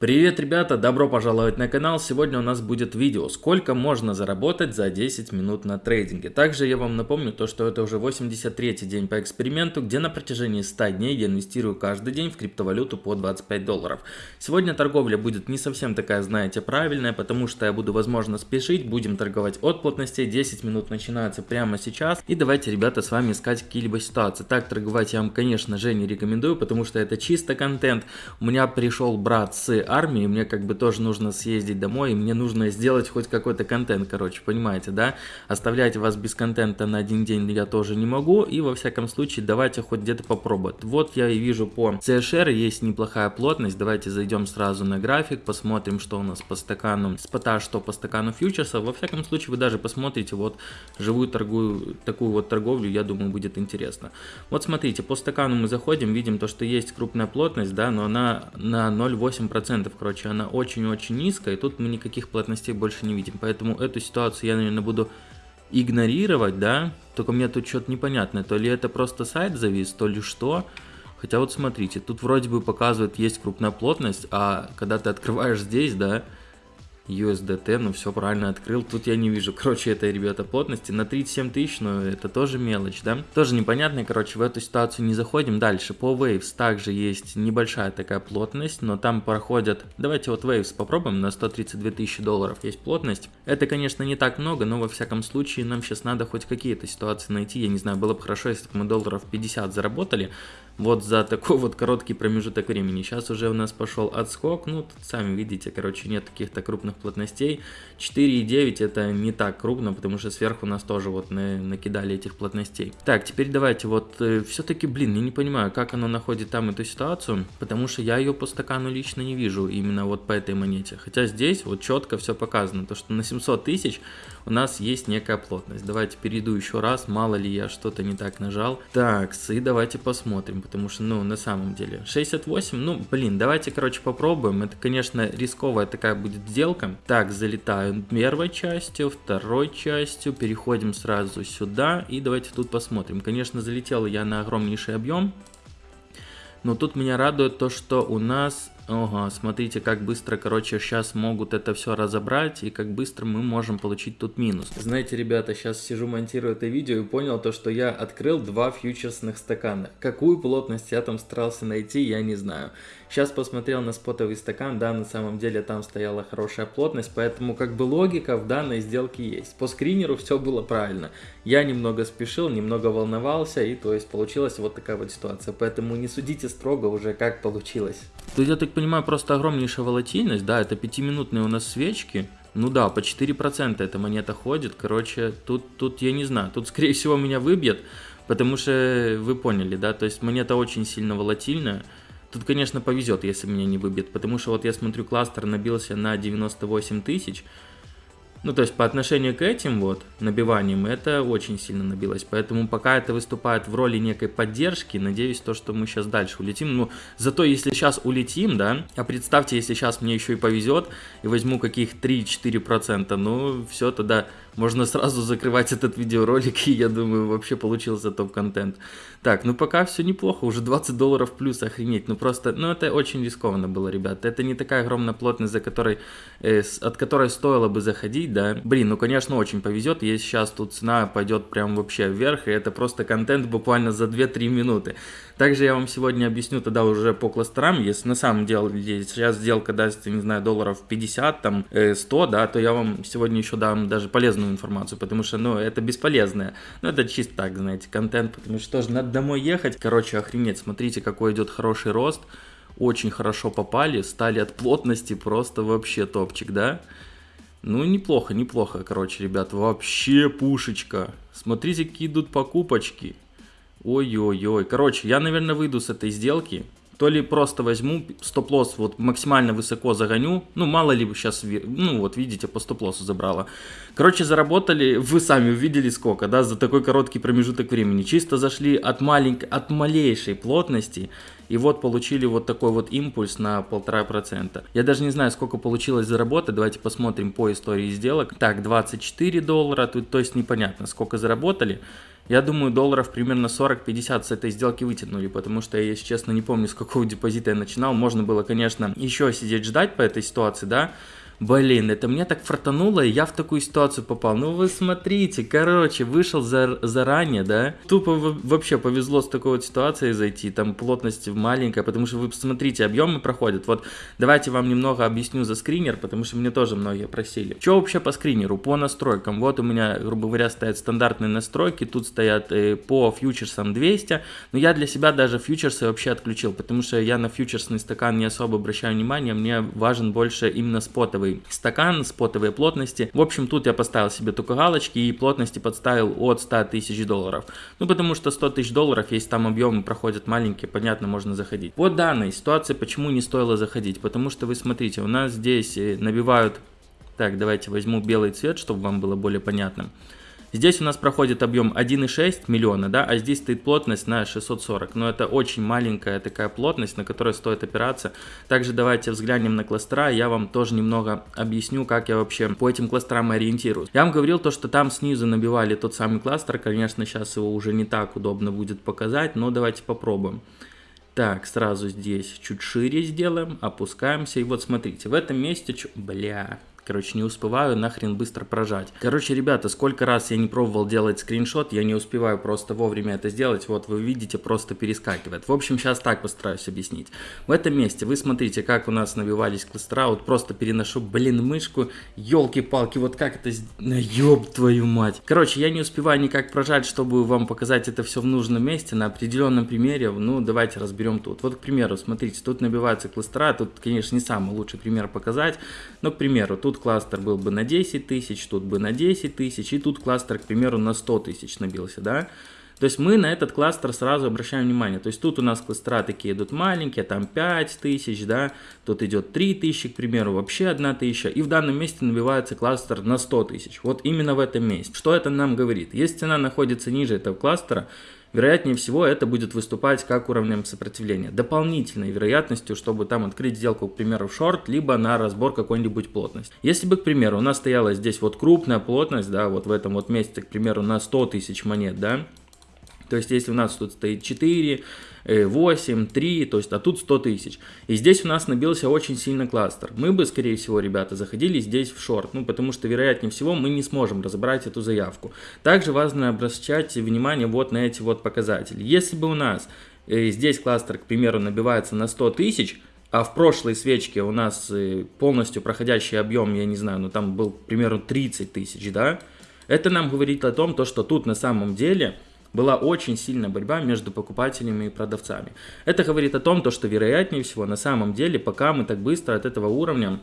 Привет, ребята! Добро пожаловать на канал! Сегодня у нас будет видео, сколько можно заработать за 10 минут на трейдинге. Также я вам напомню то, что это уже 83 день по эксперименту, где на протяжении 100 дней я инвестирую каждый день в криптовалюту по 25 долларов. Сегодня торговля будет не совсем такая, знаете, правильная, потому что я буду, возможно, спешить, будем торговать от плотностей, 10 минут начинается прямо сейчас. И давайте, ребята, с вами искать какие-либо ситуации. Так торговать я вам, конечно же, не рекомендую, потому что это чисто контент. У меня пришел брат с армии, мне как бы тоже нужно съездить домой, и мне нужно сделать хоть какой-то контент, короче, понимаете, да? Оставлять вас без контента на один день я тоже не могу, и во всяком случае давайте хоть где-то попробовать. Вот я и вижу по CSR есть неплохая плотность, давайте зайдем сразу на график, посмотрим, что у нас по стакану спота, что по стакану фьючерса. Во всяком случае вы даже посмотрите вот живую торгую, такую вот торговлю, я думаю будет интересно. Вот смотрите, по стакану мы заходим, видим то, что есть крупная плотность, да, но она на 0,8% короче, она очень-очень низкая, и тут мы никаких плотностей больше не видим. Поэтому эту ситуацию я, наверное, буду игнорировать, да, только мне тут что-то непонятное, то ли это просто сайт завис, то ли что. Хотя вот смотрите, тут вроде бы показывает есть крупная плотность, а когда ты открываешь здесь, да, USDT, ну все правильно открыл, тут я не вижу, короче, это, ребята, плотности. На 37 тысяч, но это тоже мелочь, да, тоже непонятно, короче, в эту ситуацию не заходим, дальше, по Waves также есть небольшая такая плотность, но там проходят, давайте вот Waves попробуем, на 132 тысячи долларов есть плотность, это, конечно, не так много, но во всяком случае нам сейчас надо хоть какие-то ситуации найти, я не знаю, было бы хорошо, если бы мы долларов 50 заработали, вот за такой вот короткий промежуток времени. Сейчас уже у нас пошел отскок, ну тут сами видите, короче, нет каких-то крупных плотностей. 4,9 это не так крупно, потому что сверху нас тоже вот на, накидали этих плотностей. Так, теперь давайте вот, э, все-таки, блин, я не понимаю, как оно находит там эту ситуацию, потому что я ее по стакану лично не вижу, именно вот по этой монете. Хотя здесь вот четко все показано, то что на 700 тысяч у нас есть некая плотность. Давайте перейду еще раз, мало ли я что-то не так нажал. Так, и давайте посмотрим потому что, ну, на самом деле, 68, ну, блин, давайте, короче, попробуем. Это, конечно, рисковая такая будет сделка. Так, залетаю первой частью, второй частью, переходим сразу сюда, и давайте тут посмотрим. Конечно, залетел я на огромнейший объем, но тут меня радует то, что у нас Ага, смотрите, как быстро, короче, сейчас могут это все разобрать, и как быстро мы можем получить тут минус. Знаете, ребята, сейчас сижу, монтирую это видео и понял то, что я открыл два фьючерсных стакана. Какую плотность я там старался найти, я не знаю. Сейчас посмотрел на спотовый стакан, да, на самом деле там стояла хорошая плотность, поэтому как бы логика в данной сделке есть. По скринеру все было правильно. Я немного спешил, немного волновался, и то есть получилась вот такая вот ситуация. Поэтому не судите строго уже, как получилось. Тут, я так понимаю, просто огромнейшая волатильность, да, это пятиминутные у нас свечки. Ну да, по 4% эта монета ходит, короче, тут, тут я не знаю, тут скорее всего меня выбьет, потому что вы поняли, да, то есть монета очень сильно волатильная. Тут, конечно, повезет, если меня не выбьет, потому что вот я смотрю, кластер набился на 98 тысяч, ну, то есть по отношению к этим вот набиваниям это очень сильно набилось. Поэтому пока это выступает в роли некой поддержки, надеюсь, то, что мы сейчас дальше улетим. Ну, зато если сейчас улетим, да, а представьте, если сейчас мне еще и повезет, и возьму каких 3-4%, ну, все, тогда можно сразу закрывать этот видеоролик, и я думаю, вообще получился топ-контент. Так, ну пока все неплохо, уже 20 долларов плюс, охренеть. Ну просто, ну это очень рискованно было, ребят. Это не такая огромная плотность, за которой, э, от которой стоило бы заходить, да. Блин, ну конечно очень повезет, если сейчас тут цена пойдет прям вообще вверх, и это просто контент буквально за 2-3 минуты. Также я вам сегодня объясню тогда уже по кластерам, если на самом деле сейчас сделка даст, не знаю, долларов 50, там, 100, э, да, то я вам сегодня еще дам даже полезную информацию, потому что, ну, это бесполезное. Ну, это чисто так, знаете, контент, потому что тоже надо домой ехать. Короче, охренеть, смотрите, какой идет хороший рост. Очень хорошо попали, стали от плотности просто вообще топчик, да? Ну, неплохо, неплохо, короче, ребят, вообще пушечка. Смотрите, какие идут покупочки. Ой-ой-ой. Короче, я, наверное, выйду с этой сделки. То ли просто возьму стоп-лосс, вот максимально высоко загоню. Ну, мало ли сейчас, ну, вот видите, по стоп-лоссу забрала. Короче, заработали, вы сами увидели сколько, да, за такой короткий промежуток времени. Чисто зашли от маленькой, от малейшей плотности и вот получили вот такой вот импульс на полтора процента. Я даже не знаю, сколько получилось заработать, давайте посмотрим по истории сделок. Так, 24 доллара, тут то есть непонятно, сколько заработали. Я думаю, долларов примерно 40-50 с этой сделки вытянули, потому что я, если честно, не помню, с какого депозита я начинал. Можно было, конечно, еще сидеть ждать по этой ситуации, да, Блин, это мне так фартануло, и я в такую ситуацию попал. Ну вы смотрите, короче, вышел за, заранее, да? Тупо вообще повезло с такой вот ситуацией зайти, там плотность маленькая, потому что вы посмотрите, объемы проходят. Вот давайте вам немного объясню за скринер, потому что мне тоже многие просили. Что вообще по скринеру, по настройкам? Вот у меня, грубо говоря, стоят стандартные настройки, тут стоят э, по фьючерсам 200, но я для себя даже фьючерсы вообще отключил, потому что я на фьючерсный стакан не особо обращаю внимание, мне важен больше именно спотовый спотовый стакан, спотовые плотности. В общем, тут я поставил себе только галочки и плотности подставил от 100 тысяч долларов. Ну, потому что 100 тысяч долларов, если там объемы проходят маленькие, понятно, можно заходить. По данной ситуации, почему не стоило заходить? Потому что вы смотрите, у нас здесь э, набивают... Так, давайте возьму белый цвет, чтобы вам было более понятно. Здесь у нас проходит объем 1,6 миллиона, да, а здесь стоит плотность на 640. Но это очень маленькая такая плотность, на которой стоит опираться. Также давайте взглянем на кластера, я вам тоже немного объясню, как я вообще по этим кластерам ориентируюсь. Я вам говорил то, что там снизу набивали тот самый кластер, конечно, сейчас его уже не так удобно будет показать, но давайте попробуем. Так, сразу здесь чуть шире сделаем, опускаемся. И вот смотрите, в этом месте... Бля, Короче, не успеваю нахрен быстро прожать. Короче, ребята, сколько раз я не пробовал делать скриншот, я не успеваю просто вовремя это сделать. Вот вы видите, просто перескакивает. В общем, сейчас так постараюсь объяснить. В этом месте вы смотрите, как у нас набивались кластера. Вот просто переношу, блин, мышку. Елки-палки, вот как это... Ёб твою мать. Короче, я не успеваю никак прожать, чтобы вам показать это все в нужном месте. На определенном примере, ну, давайте разберем тут. Вот, к примеру, смотрите, тут набиваются кластера. Тут, конечно, не самый лучший пример показать. Но, к примеру, тут тут кластер был бы на 10 тысяч, тут бы на 10 тысяч, и тут кластер, к примеру, на 100 тысяч набился, да. То есть мы на этот кластер сразу обращаем внимание. То есть тут у нас кластера такие идут маленькие, там 5 тысяч, да, тут идет 3 тысячи, к примеру, вообще 1 тысяча. И в данном месте набивается кластер на 100 тысяч. Вот именно в этом месте. Что это нам говорит? Если цена находится ниже этого кластера, вероятнее всего это будет выступать как уровнем сопротивления. Дополнительной вероятностью, чтобы там открыть сделку, к примеру, в шорт, либо на разбор какой-нибудь плотности. Если бы, к примеру, у нас стояла здесь вот крупная плотность, да, вот в этом вот месте, к примеру, на 100 тысяч монет, да, то есть, если у нас тут стоит 4, 8, 3, то есть, а тут 100 тысяч. И здесь у нас набился очень сильно кластер. Мы бы, скорее всего, ребята, заходили здесь в шорт, ну, потому что, вероятнее всего, мы не сможем разобрать эту заявку. Также важно обращать внимание вот на эти вот показатели. Если бы у нас э, здесь кластер, к примеру, набивается на 100 тысяч, а в прошлой свечке у нас э, полностью проходящий объем, я не знаю, ну там был, к примеру, 30 тысяч, да, это нам говорит о том, то, что тут на самом деле была очень сильная борьба между покупателями и продавцами. Это говорит о том, то, что вероятнее всего на самом деле, пока мы так быстро от этого уровня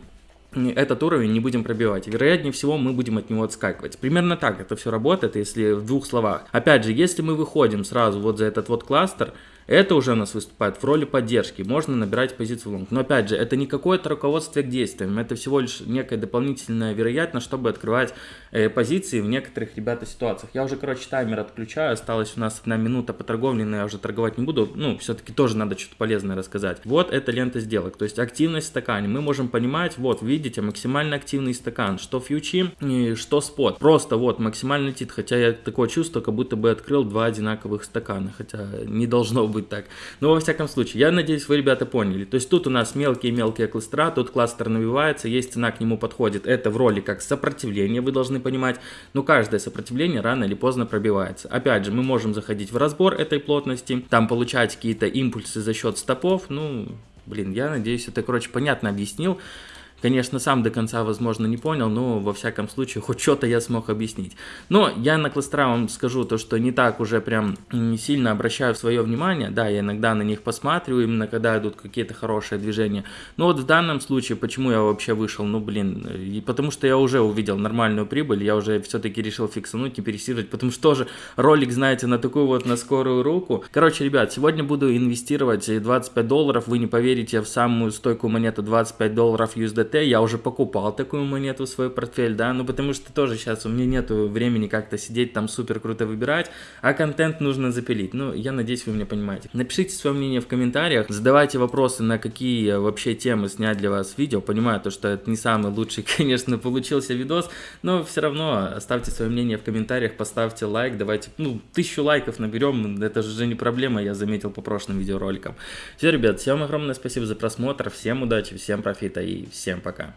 этот уровень не будем пробивать. Вероятнее всего, мы будем от него отскакивать. Примерно так это все работает, если в двух словах. Опять же, если мы выходим сразу вот за этот вот кластер, это уже у нас выступает в роли поддержки, можно набирать позицию лонг. Но опять же, это не какое-то руководство к действиям, это всего лишь некая дополнительная вероятность, чтобы открывать э, позиции в некоторых, ребята, ситуациях. Я уже, короче, таймер отключаю, осталась у нас одна минута по торговле, но я уже торговать не буду, ну, все-таки тоже надо что-то полезное рассказать. Вот эта лента сделок, то есть активность в стакане. Мы можем понимать, вот, видите, максимально активный стакан, что фьючи, что спот. Просто вот, максимальный тит, хотя я такое чувство, как будто бы открыл два одинаковых стакана, хотя не должно быть так. Но во всяком случае, я надеюсь, вы, ребята, поняли. То есть тут у нас мелкие-мелкие кластера, тут кластер набивается, есть цена к нему подходит. Это в роли как сопротивление, вы должны понимать. Но каждое сопротивление рано или поздно пробивается. Опять же, мы можем заходить в разбор этой плотности, там получать какие-то импульсы за счет стопов. Ну, блин, я надеюсь, это, короче, понятно объяснил. Конечно, сам до конца, возможно, не понял, но во всяком случае, хоть что-то я смог объяснить. Но я на кластера вам скажу то, что не так уже прям сильно обращаю свое внимание. Да, я иногда на них посматриваю, именно когда идут какие-то хорошие движения. Но вот в данном случае, почему я вообще вышел? Ну, блин, и потому что я уже увидел нормальную прибыль, я уже все-таки решил фиксануть и пересиживать, потому что тоже ролик, знаете, на такую вот на скорую руку. Короче, ребят, сегодня буду инвестировать 25 долларов, вы не поверите, в самую стойкую монету 25 долларов USDT ТТ, я уже покупал такую монету в свой портфель, да, ну потому что тоже сейчас у меня нету времени как-то сидеть там супер круто выбирать, а контент нужно запилить. Ну, я надеюсь, вы меня понимаете. Напишите свое мнение в комментариях, задавайте вопросы, на какие вообще темы снять для вас видео. Понимаю то, что это не самый лучший, конечно, получился видос, но все равно оставьте свое мнение в комментариях, поставьте лайк, давайте, ну, тысячу лайков наберем, это же не проблема, я заметил по прошлым видеороликам. Все, ребят, всем огромное спасибо за просмотр, всем удачи, всем профита и всем пока.